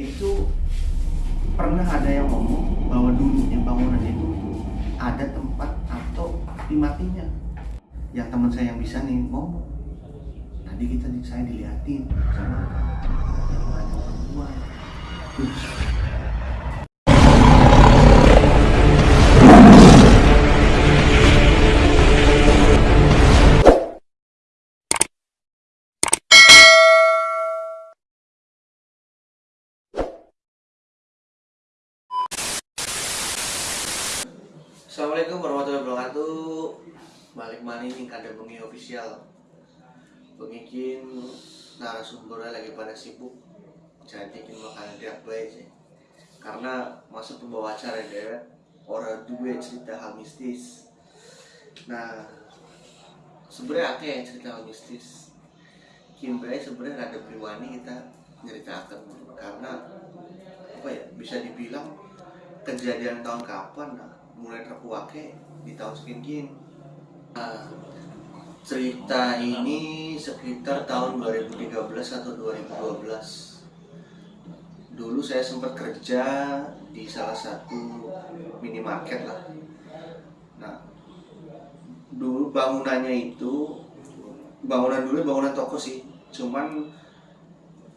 itu pernah ada yang ngomong bahwa dulunya bangunan itu ada tempat atau api matinya. Yang teman saya yang bisa nih ngomong. Tadi kita saya diliatin sama yang banyak perempuan Terus, Assalamualaikum warahmatullahi wabarakatuh. Balik nih kada bengi official. Pengikin narasumbernya lagi pada sibuk. Jadi kita makanan dia baik sih. Karena masuk pembawa acara deh Orang dua cerita hal mistis. Nah sebenarnya apa ya cerita hal mistis? Kim sebenarnya ada priwani kita nyeritakan Karena apa ya bisa dibilang kejadian tahun kapan nah mulai terkuake di tahun sekian nah, cerita ini sekitar tahun 2013 atau 2012 dulu saya sempat kerja di salah satu minimarket lah. Nah dulu bangunannya itu bangunan dulu bangunan toko sih. Cuman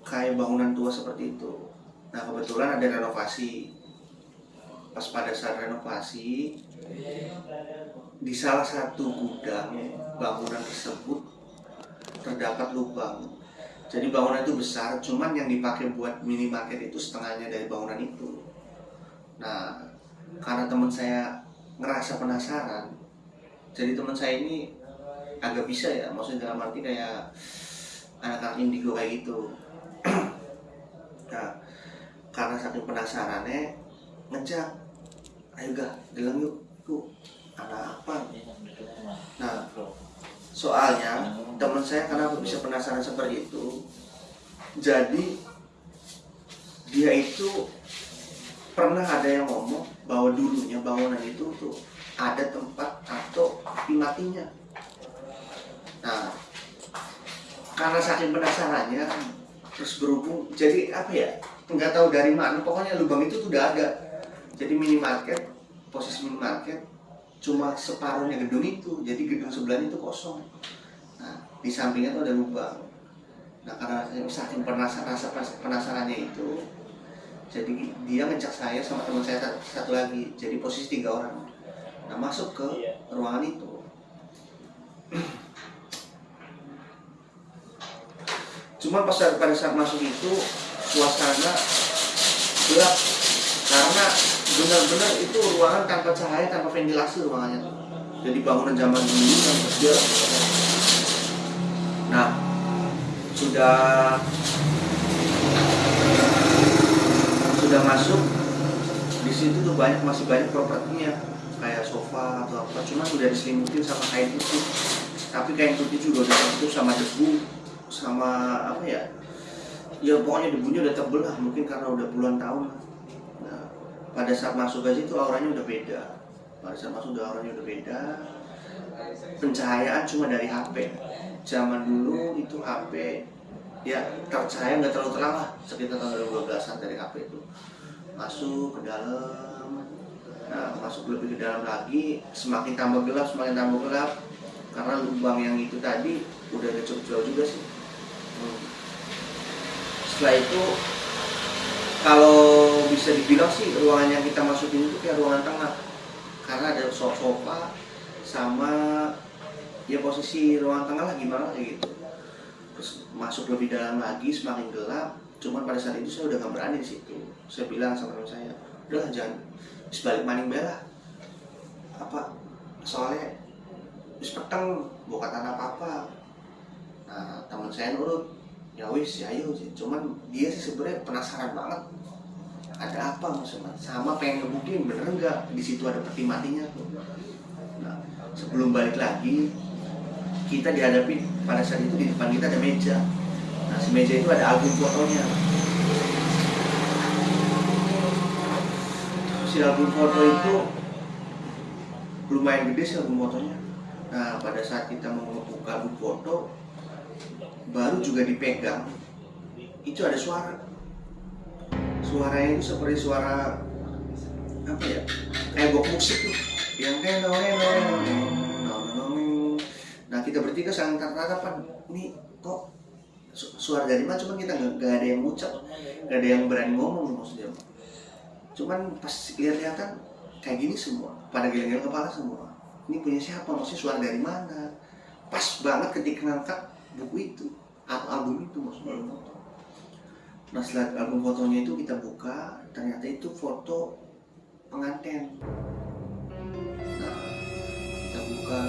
kayak bangunan tua seperti itu. Nah kebetulan ada renovasi pas pada saat renovasi di salah satu gudang bangunan tersebut terdapat lubang. Jadi bangunan itu besar cuman yang dipakai buat minimarket itu setengahnya dari bangunan itu. Nah karena teman saya ngerasa penasaran jadi teman saya ini agak bisa ya maksudnya dalam arti kayak anak-anak indigo kayak gitu. Nah karena saking penasarannya ngejak ayo gak bilang yuk. Yuk ada apa? Nah soalnya teman saya kenapa bisa penasaran seperti itu jadi dia itu pernah ada yang ngomong bahwa dulunya bangunan itu tuh ada tempat atau api nah karena saking penasarannya terus berhubung jadi apa ya nggak tahu dari mana pokoknya lubang itu tuh udah ada. Jadi minimarket posisi minimarket cuma separuhnya gedung itu jadi gedung sebelahnya itu kosong. Nah di sampingnya itu ada lubang. Nah karena saya saking penasaran rasa penasarannya itu jadi dia ngecek saya sama teman saya satu lagi jadi posisi tiga orang. Nah masuk ke ruangan itu. Cuma pas pada saat masuk itu suasana gelap. Karena benar-benar itu ruangan tanpa cahaya tanpa ventilasi ruangannya. Jadi bangunan zaman dulu yang kecil. Nah sudah sudah masuk. Di situ tuh banyak masih banyak propertinya. Kayak sofa atau apa. Cuma sudah diselimutin sama kain putih. Tapi kain putih juga udah tertutup sama debu sama apa ya? Ya pokoknya debunya udah tebel lah mungkin karena udah puluhan tahun pada saat masuk ke situ auranya udah beda. Pada saat masuk udah auranya udah beda. Pencahayaan cuma dari HP zaman dulu itu HP ya tercahaya nggak terlalu terang lah. Sekitar tahun 2012an dari HP itu. Masuk ke dalam. Nah masuk lebih ke dalam lagi. Semakin tambah gelap semakin tambah gelap. Karena lubang yang itu tadi udah cukup jauh juga sih. Hmm. setelah itu kalau bisa dibilang sih ruangan yang kita masukin itu kayak ruangan tengah. Karena ada sofa sama ya posisi ruangan tengah lah gimana kayak gitu. Terus masuk lebih dalam lagi semakin gelap. Cuman pada saat itu saya udah gak berani di situ. Saya bilang sama teman saya udah jangan sebalik maning bela. Apa soalnya bis peteng bukan tanah apa apa nah teman saya nurut ya wis ya ayo sih. Cuman dia sih sebenarnya penasaran banget. Ada apa maksudnya sama pengen ngebuktiin bener nggak? Di situ ada peti matinya. Tuh nah sebelum balik lagi kita dihadapi pada saat itu di depan kita ada meja. Nah si meja itu ada album fotonya. Si album foto itu lumayan gede sih album fotonya. Nah pada saat kita mau membuka album foto baru juga dipegang. Itu ada suara. Suaranya itu seperti suara apa ya kayak musik tuh. Yang kayak nah kita bertiga saling tatap-tatapan ini kok su- suara dari mana? Cuman kita nggak ada yang ngucap. Nggak ada yang berani ngomong maksudnya. Cuman pas lihat-lihatan kayak gini semua. Pada geleng-geleng kepala semua. Ini punya siapa? Maksudnya suara dari mana? Pas banget ketika ngangkat buku itu atau album itu maksudnya foto. Nah setelah album fotonya itu kita buka ternyata itu foto pengantin. Nah kita buka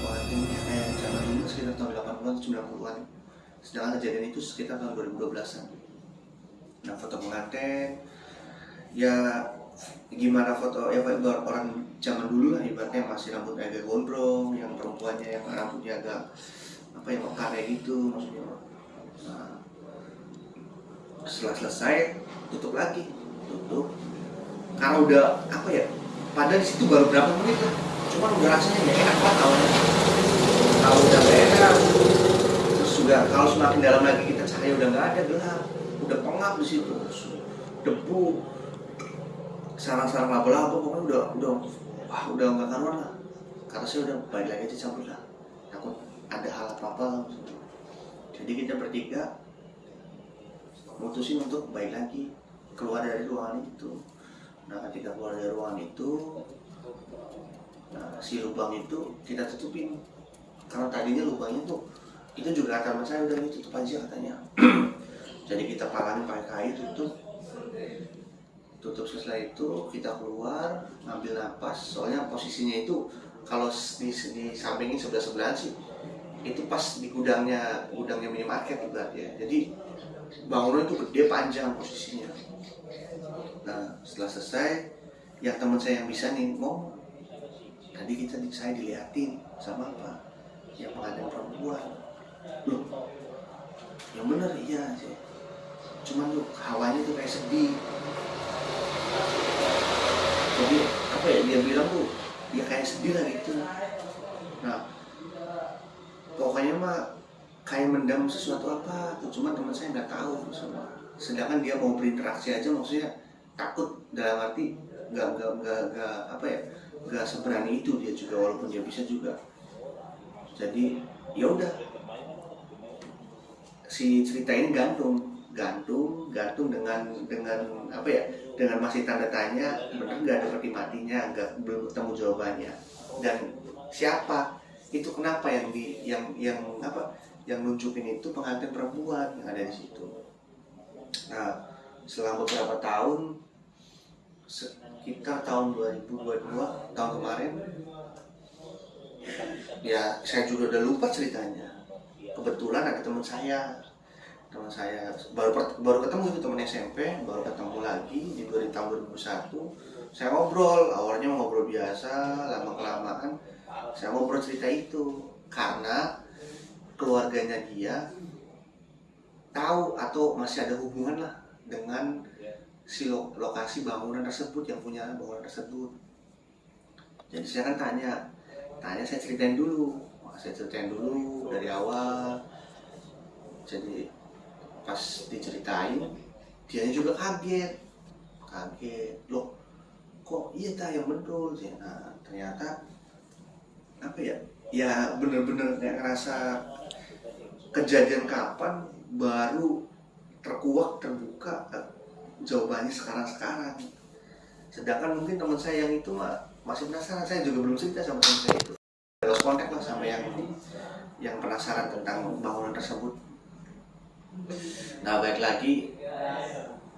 pengantinnya kayak zaman dulu sekitar tahun 80-an 90-an sedangkan kejadian itu sekitar tahun 2012-an nah foto pengantin ya gimana foto ya orang zaman dulu lah ibaratnya masih rambutnya agak gondrong yang perempuannya yang rambutnya agak apa ya kayak gitu maksudnya? Nah, setelah selesai tutup lagi tutup. Karena udah apa ya padahal di situ baru berapa menit lah. Cuman udah rasanya nggak enak banget tahu tahu udah nggak enak terus juga kalau semakin dalam lagi kita cahaya udah nggak ada gelap. Udah pengap di situ. Debu sarang-sarang laba-laba pokoknya udah udah wah udah nggak karuan lah. Karena saya udah balik lagi aja cabut lah. Takut ada hal apa apa jadi kita bertiga mutusin untuk balik lagi keluar dari ruangan itu. Nah ketika keluar dari ruangan itu nah si lubang itu kita tutupin. Karena tadinya lubangnya tuh itu juga kata teman saya udah ditutup aja katanya. Jadi kita palangin pakai kayu tutup. Tutup setelah itu kita keluar ngambil napas. Soalnya posisinya itu kalau di, di sampingin sebelah sebelah sih itu pas di gudangnya gudangnya minimarket ya. Jadi bangunan itu gede panjang posisinya. Nah setelah selesai yang teman saya yang bisa nih ngomong tadi kita saya diliatin sama apa yang pengantin perempuan. Loh yang bener iya sih. Cuman tuh hawanya tuh kayak sedih. Jadi apa ya dia bilang tuh ya kayak sedih lah gitu. Nah pokoknya mah kayak mendam sesuatu apa tuh cuman teman saya nggak tahu semua. Sedangkan dia mau berinteraksi aja maksudnya takut dalam arti nggak nggak nggak nggak apa ya nggak seberani itu dia juga walaupun dia bisa juga. Jadi ya udah. Si cerita ini gantung gantung gantung dengan dengan apa ya dengan masih tanda tanya benar nggak ada peti matinya nggak belum ketemu jawabannya. Dan siapa itu kenapa yang di yang yang apa yang nunjukin itu pengantin perempuan yang ada di situ. Nah selama beberapa tahun sekitar tahun 2022 tahun kemarin ya saya juga udah lupa ceritanya. Kebetulan ada teman saya. Teman saya baru baru ketemu itu teman SMP baru ketemu lagi di tahun 2001 saya ngobrol awalnya ngobrol biasa lama kelamaan saya ngobrol cerita itu karena keluarganya dia tahu atau masih ada hubungan lah dengan si lo lokasi bangunan tersebut yang punya bangunan tersebut. Jadi saya kan tanya tanya saya ceritain dulu saya ceritain dulu dari awal. Jadi pas diceritain dia juga kaget kaget. Loh kok iya ta yang betul? Sih nah ternyata apa ya ya bener-bener kayak ngerasa kejadian kapan baru terkuak terbuka eh, jawabannya sekarang-sekarang. Sedangkan mungkin teman saya yang itu mah masih penasaran. Saya juga belum cerita sama teman saya itu. Lost kontak lah sama yang yang penasaran tentang bangunan tersebut. Nah baik lagi.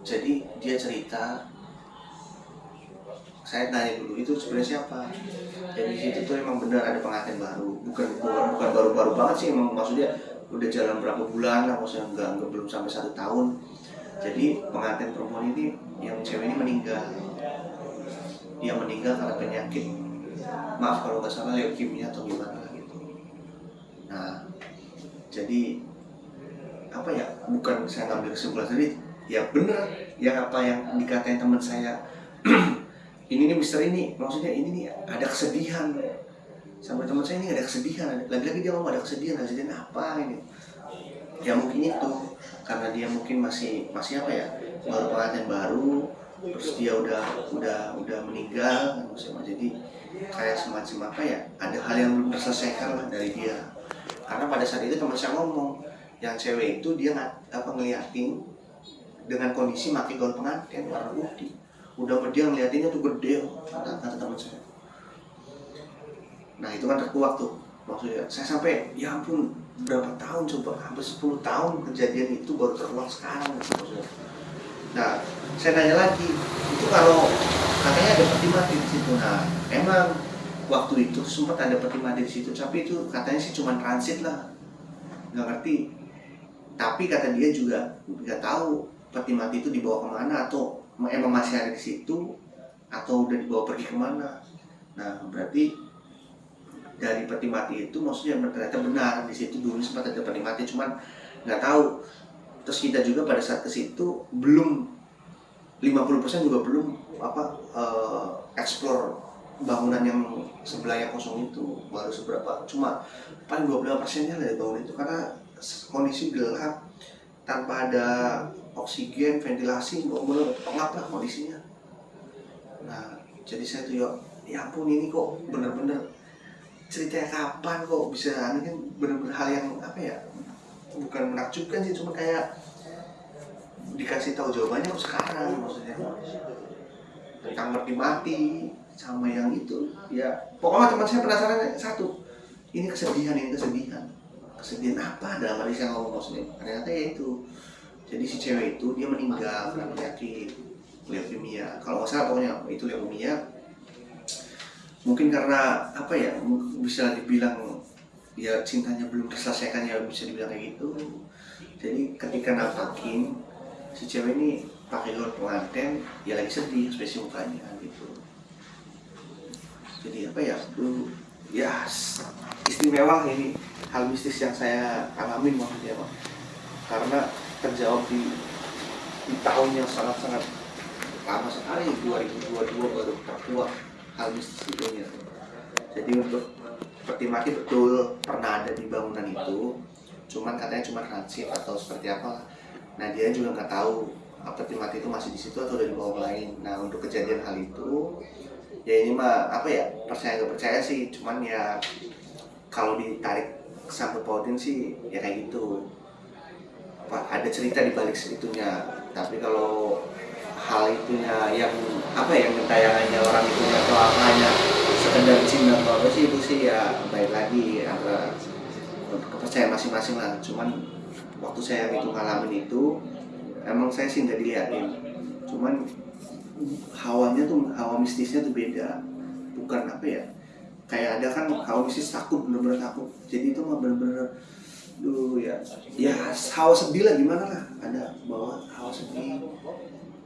Jadi dia cerita saya tanya dulu itu sebenarnya siapa? Jadi situ tuh emang benar ada pengantin baru. Bukan bukan baru-baru banget sih emang maksudnya udah jalan berapa bulan lah maksudnya enggak, enggak belum sampai satu tahun. Jadi pengantin perempuan ini yang cewek ini meninggal. Dia meninggal karena penyakit maaf kalau nggak salah leukemia atau gimana gitu. Nah jadi apa ya bukan saya ngambil kesimpulan sendiri ya bener yang apa yang dikatain teman saya ini nih mister ini. Maksudnya ini nih ada kesedihan. Sampai teman saya ini ada kesedihan. Lagi-lagi dia ngomong ada kesedihan. Kesedihan apa ini? Ya mungkin itu. Karena dia mungkin masih masih apa ya? Baru pengantin baru. Terus dia udah udah udah meninggal. Maksudnya jadi kayak semacam apa ya? Ada hal yang belum terselesaikan lah dari dia. Karena pada saat itu teman saya ngomong yang cewek itu dia nggak apa ngeliatin dengan kondisi maki gaun pengantin warna putih udah dia ngeliatinnya tuh gede kata kata teman saya. Nah itu kan terkuak tuh. Maksudnya saya sampai ya ampun berapa tahun coba? Hampir 10 tahun kejadian itu baru terulang sekarang. Maksudnya. Nah saya nanya lagi itu kalau katanya ada peti mati di situ. Nah emang waktu itu sempat ada peti mati di situ tapi itu katanya sih cuma transit lah. Nggak ngerti. Tapi kata dia juga nggak tahu peti mati itu dibawa ke mana atau emang masih ada di situ atau udah dibawa pergi ke mana. Nah berarti dari peti mati itu maksudnya ternyata benar di situ dulu sempat ada peti mati cuman nggak tahu. Terus kita juga pada saat ke situ belum 50% juga belum apa uh, explore bangunan yang sebelahnya kosong itu baru seberapa. Cuma paling 25 persennya dari bangunan itu karena kondisi gelap tanpa ada oksigen ventilasi benar-benar pengap lah kondisinya. Nah jadi saya tuh ya ya ampun ini kok bener-bener ceritanya kapan kok bisa ini kan bener-bener hal yang apa ya bukan menakjubkan sih cuma kayak dikasih tahu jawabannya kok sekarang maksudnya. Tentang mati mati sama yang itu ya pokoknya teman saya penasaran satu ini kesedihan ini kesedihan. Kesedihan apa? Dalam hati saya ngomong maksudnya ternyata ya itu jadi si cewek itu dia meninggal karena penyakit leukemia. Kalau nggak salah pokoknya itu leukemia. Mungkin karena apa ya bisa dibilang ya cintanya belum terselesaikan ya bisa dibilang kayak gitu. Jadi ketika nampakin si cewek ini pakai gaun pengantin ya lagi sedih ekspresi mukanya gitu. Jadi apa ya dulu ya istimewa ini. Hal mistis yang saya alami maksudnya pak. Karena terjawab di di tahun yang sangat-sangat lama sekali 2022 baru terkuat hal mistis itu jadi untuk peti mati betul pernah ada di bangunan itu cuman katanya cuma transit atau seperti apa nah dia juga nggak tahu peti mati itu masih di situ atau udah di bawah lain nah untuk kejadian hal itu ya ini mah apa ya percaya nggak percaya sih. Cuman ya kalau ditarik sangkut pautin sih ya kayak gitu apa ada cerita di balik segitunya tapi kalau hal itunya yang apa yang tayangannya orang itu atau apa hanya sekedar cinta atau apa sih itu sih ya baik lagi antara kepercayaan masing-masing lah. Cuman waktu saya itu ngalamin itu emang saya sih nggak dilihatin. Cuman hawanya tuh hawa mistisnya tuh beda. Bukan apa ya kayak ada kan hawa mistis takut bener-bener takut. Jadi itu mah bener-bener dulu ya. Ya hawa sedih lah gimana lah. Ada bawa hawa sedih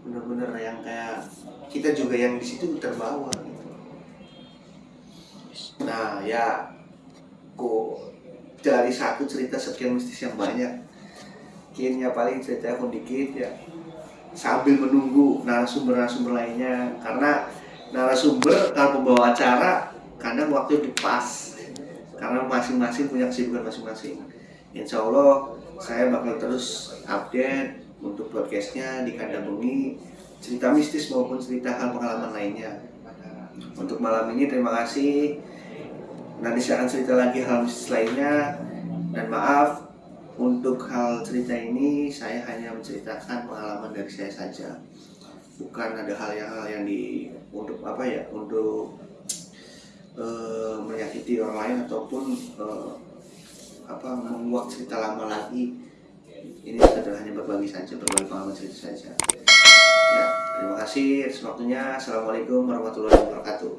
bener-bener yang kayak kita juga yang di situ terbawa gitu. Nah ya. Kok dari satu cerita sekian mistis yang banyak. Kayaknya paling cerita pun dikit ya. Sambil menunggu narasumber-narasumber lainnya. Karena narasumber kalau pembawa acara kadang waktu itu pas. Karena masing-masing punya kesibukan masing-masing Insya Allah saya bakal terus update untuk podcastnya di kandang bumi cerita mistis maupun cerita hal pengalaman lainnya. Untuk malam ini terima kasih. Nanti saya akan cerita lagi hal mistis lainnya. Dan maaf untuk hal cerita ini saya hanya menceritakan pengalaman dari saya saja. Bukan ada hal yang hal yang di untuk apa ya untuk uh, menyakiti orang lain ataupun uh, apa membuat cerita lama lagi. Ini adalah hanya berbagi saja, berbagi pengalaman cerita saja. Ya, terima kasih waktunya. Assalamualaikum warahmatullahi wabarakatuh.